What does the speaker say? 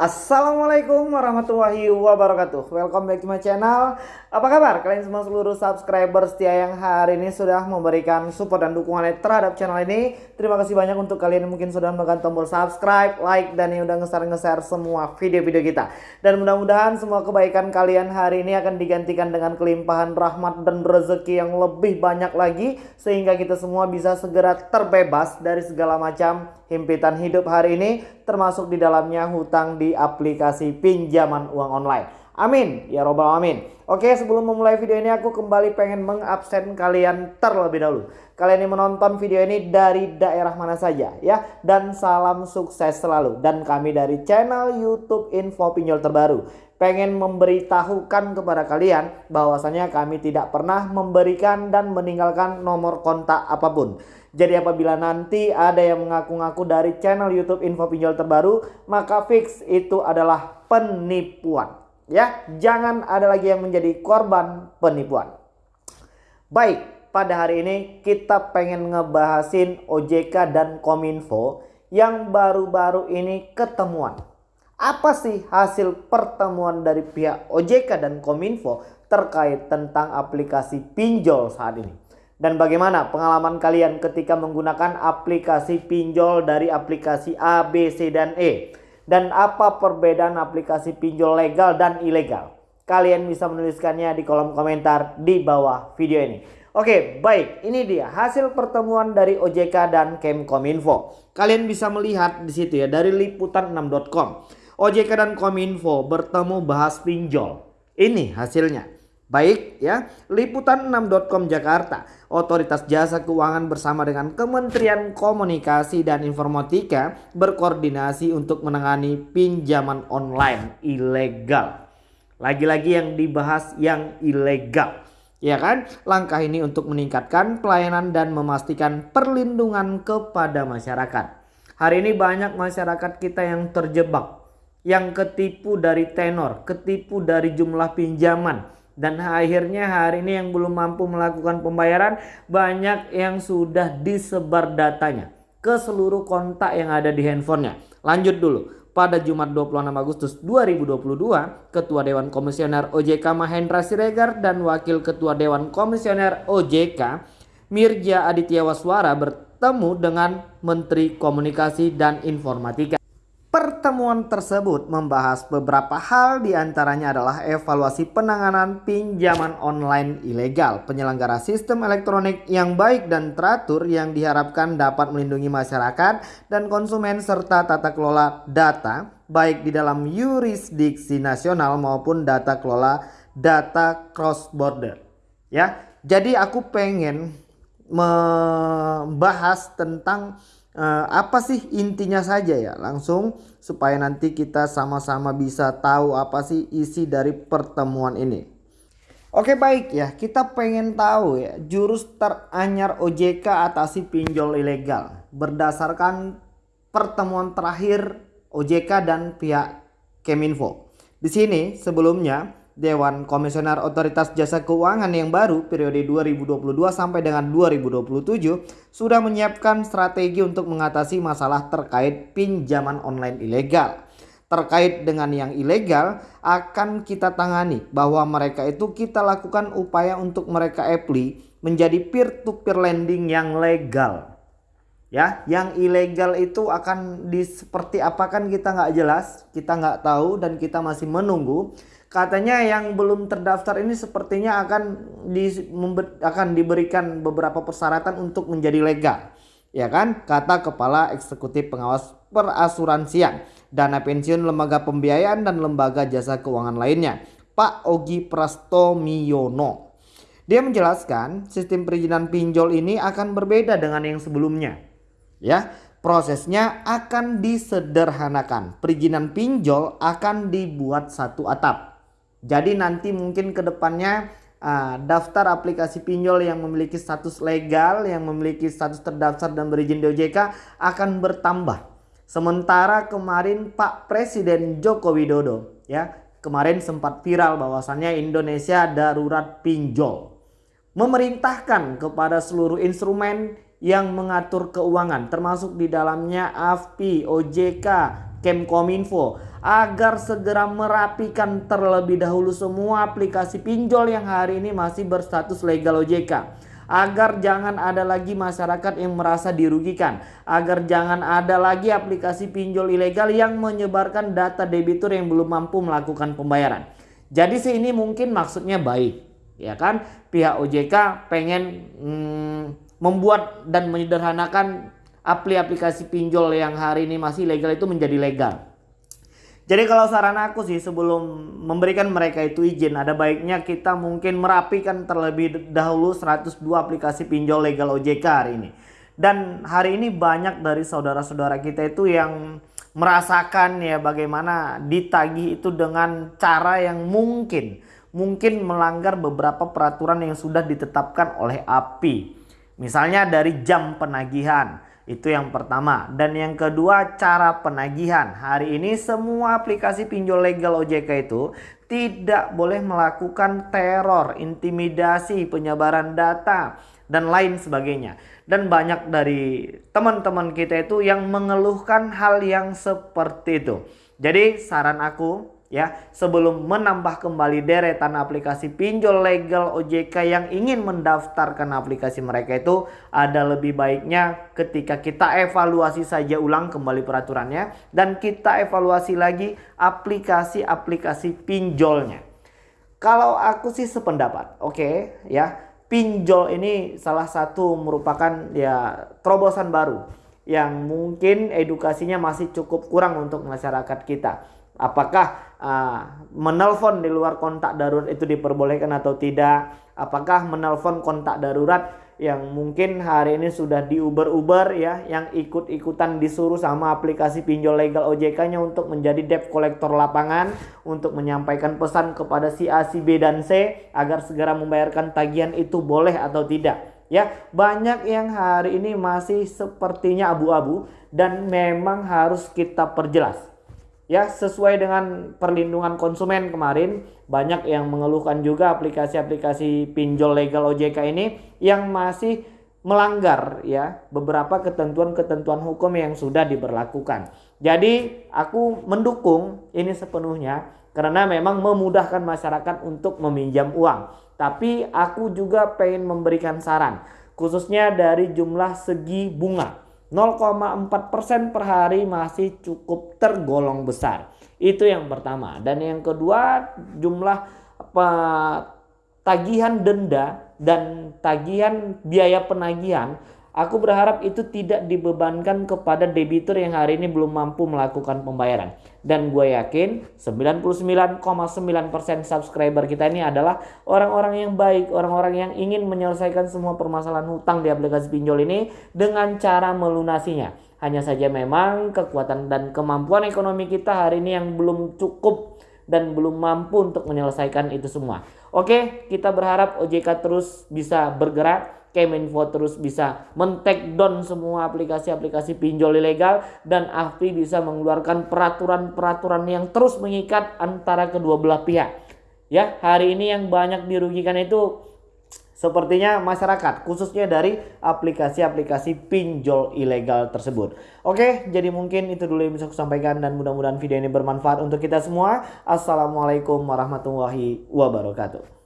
Assalamualaikum warahmatullahi wabarakatuh. Welcome back to my channel. Apa kabar? Kalian semua seluruh subscriber setia yang hari ini sudah memberikan support dan dukungan terhadap channel ini. Terima kasih banyak untuk kalian yang mungkin sudah menekan tombol subscribe, like, dan yang udah nge-share-nge-share semua video-video kita. Dan mudah-mudahan semua kebaikan kalian hari ini akan digantikan dengan kelimpahan rahmat dan rezeki yang lebih banyak lagi Sehingga kita semua bisa segera terbebas dari segala macam himpitan hidup hari ini termasuk di dalamnya hutang di aplikasi pinjaman uang online. Amin ya robbal amin. Oke sebelum memulai video ini aku kembali pengen mengabsen kalian terlebih dahulu. Kalian yang menonton video ini dari daerah mana saja ya. Dan salam sukses selalu. Dan kami dari channel Youtube Info Pinjol Terbaru. Pengen memberitahukan kepada kalian bahwasanya kami tidak pernah memberikan dan meninggalkan nomor kontak apa pun. Jadi apabila nanti ada yang mengaku-ngaku dari channel YouTube Info Pinjol Terbaru, maka fix itu adalah penipuan. Ya, jangan ada lagi yang menjadi korban penipuan. Baik, pada hari ini kita pengen ngebahasin OJK dan Kominfo yang baru-baru ini ketemuan. Apa sih hasil pertemuan dari pihak OJK dan Kominfo terkait tentang aplikasi pinjol saat ini? Dan bagaimana pengalaman kalian ketika menggunakan aplikasi pinjol dari aplikasi A, B, C, dan E? Dan apa perbedaan aplikasi pinjol legal dan ilegal? Kalian bisa menuliskannya di kolom komentar di bawah video ini. Oke, baik. Ini dia hasil pertemuan dari OJK dan Kemkominfo. Kalian bisa melihat di situ ya dari liputan6.com. OJK dan Kominfo bertemu bahas pinjol. Ini hasilnya. Baik ya, liputan6.com Jakarta, Otoritas Jasa Keuangan bersama dengan Kementerian Komunikasi dan Informatika berkoordinasi untuk menangani pinjaman online ilegal. Lagi-lagi yang dibahas yang ilegal. Ya kan? Langkah ini untuk meningkatkan pelayanan dan memastikan perlindungan kepada masyarakat. Hari ini banyak masyarakat kita yang terjebak, yang ketipu dari tenor, ketipu dari jumlah pinjaman dan akhirnya hari ini yang belum mampu melakukan pembayaran banyak yang sudah disebar datanya ke seluruh kontak yang ada di handphonenya. Lanjut dulu. Pada Jumat 26 Agustus 2022, Ketua Dewan Komisioner OJK Mahendra Siregar dan Wakil Ketua Dewan Komisioner OJK Mirja Aditya Waswara bertemu dengan Menteri Komunikasi dan Informatika. Pertemuan tersebut membahas beberapa hal di antaranya adalah evaluasi penanganan pinjaman online ilegal, penyelenggara sistem elektronik yang baik dan teratur yang diharapkan dapat melindungi masyarakat dan konsumen serta tata kelola data baik di dalam yurisdiksi nasional maupun data kelola data cross border. Ya, jadi aku pengen membahas tentang uh, apa sih intinya saja ya langsung supaya nanti kita sama-sama bisa tahu apa sih isi dari pertemuan ini. Oke baik ya kita pengen tahu ya jurus teranyar OJK atasi pinjol ilegal berdasarkan pertemuan terakhir OJK dan pihak Keminfo. Di sini sebelumnya Dewan Komisioner Otoritas Jasa Keuangan yang baru periode 2022 sampai dengan 2027 sudah menyiapkan strategi untuk mengatasi masalah terkait pinjaman online ilegal. Terkait dengan yang ilegal akan kita tangani bahwa mereka itu kita lakukan upaya untuk mereka apply menjadi peer to peer lending yang legal. Ya, yang ilegal itu akan di seperti apa kan kita nggak jelas, kita nggak tahu dan kita masih menunggu katanya yang belum terdaftar ini sepertinya akan di, akan diberikan beberapa persyaratan untuk menjadi legal. Ya kan? Kata Kepala Eksekutif Pengawas Perasuransian, Dana Pensiun Lembaga Pembiayaan dan Lembaga Jasa Keuangan lainnya, Pak Ogi Prastomiono. Dia menjelaskan sistem perizinan pinjol ini akan berbeda dengan yang sebelumnya. Ya, prosesnya akan disederhanakan. Perizinan pinjol akan dibuat satu atap jadi nanti mungkin ke depannya uh, daftar aplikasi pinjol yang memiliki status legal, yang memiliki status terdaftar dan berizin di OJK akan bertambah. Sementara kemarin Pak Presiden Joko Widodo ya kemarin sempat viral bahwasannya Indonesia darurat pinjol. Memerintahkan kepada seluruh instrumen yang mengatur keuangan termasuk di dalamnya AFPI, OJK, Kemkominfo agar segera merapikan terlebih dahulu semua aplikasi pinjol yang hari ini masih berstatus legal OJK agar jangan ada lagi masyarakat yang merasa dirugikan, agar jangan ada lagi aplikasi pinjol ilegal yang menyebarkan data debitur yang belum mampu melakukan pembayaran. Jadi sih ini mungkin maksudnya baik, ya kan? Pihak OJK pengen hmm, membuat dan menyederhanakan aplikasi pinjol yang hari ini masih legal itu menjadi legal. Jadi kalau saran aku sih sebelum memberikan mereka itu izin ada baiknya kita mungkin merapikan terlebih dahulu 102 aplikasi pinjol legal OJK hari ini. Dan hari ini banyak dari saudara-saudara kita itu yang merasakan ya bagaimana ditagih itu dengan cara yang mungkin mungkin melanggar beberapa peraturan yang sudah ditetapkan oleh API. Misalnya dari jam penagihan, itu yang pertama. Dan yang kedua cara penagihan. Hari ini semua aplikasi pinjol legal OJK itu tidak boleh melakukan teror, intimidasi, penyebaran data, dan lain sebagainya. Dan banyak dari teman-teman kita itu yang mengeluhkan hal yang seperti itu. Jadi saran aku ya sebelum menambah kembali deretan aplikasi pinjol legal OJK yang ingin mendaftarkan aplikasi mereka itu ada lebih baiknya ketika kita evaluasi saja ulang kembali peraturannya dan kita evaluasi lagi aplikasi-aplikasi pinjolnya. Kalau aku sih sependapat, oke okay, ya pinjol ini salah satu merupakan ya terobosan baru yang mungkin edukasinya masih cukup kurang untuk masyarakat kita Apakah uh, menelpon di luar kontak darurat itu diperbolehkan atau tidak? Apakah menelpon kontak darurat yang mungkin hari ini sudah diuber-uber ya, yang ikut-ikutan disuruh sama aplikasi pinjol legal OJK-nya untuk menjadi debt collector lapangan untuk menyampaikan pesan kepada si A, si B dan C agar segera membayarkan tagihan itu boleh atau tidak. Ya, banyak yang hari ini masih sepertinya abu-abu dan memang harus kita perjelas ya sesuai dengan perlindungan konsumen kemarin banyak yang mengeluhkan juga aplikasi-aplikasi pinjol legal OJK ini yang masih melanggar ya beberapa ketentuan-ketentuan hukum yang sudah diberlakukan. Jadi aku mendukung ini sepenuhnya karena memang memudahkan masyarakat untuk meminjam uang. Tapi aku juga pengen memberikan saran khususnya dari jumlah segi bunga. 0,4% per hari masih cukup tergolong besar. Itu yang pertama. Dan yang kedua jumlah apa, tagihan denda dan tagihan biaya penagihan Aku berharap itu tidak dibebankan kepada debitur yang hari ini belum mampu melakukan pembayaran. Dan gue yakin 99,9% subscriber kita ini adalah orang-orang yang baik, orang-orang yang ingin menyelesaikan semua permasalahan hutang di aplikasi pinjol ini dengan cara melunasinya. Hanya saja memang kekuatan dan kemampuan ekonomi kita hari ini yang belum cukup dan belum mampu untuk menyelesaikan itu semua. Oke, kita berharap OJK terus bisa bergerak Kemenfo terus bisa men-take down semua aplikasi-aplikasi pinjol ilegal dan AFPI bisa mengeluarkan peraturan-peraturan yang terus mengikat antara kedua belah pihak. Ya, hari ini yang banyak dirugikan itu sepertinya masyarakat khususnya dari aplikasi-aplikasi pinjol ilegal tersebut. Oke, jadi mungkin itu dulu yang bisa aku sampaikan dan mudah-mudahan video ini bermanfaat untuk kita semua. Assalamualaikum warahmatullahi wabarakatuh.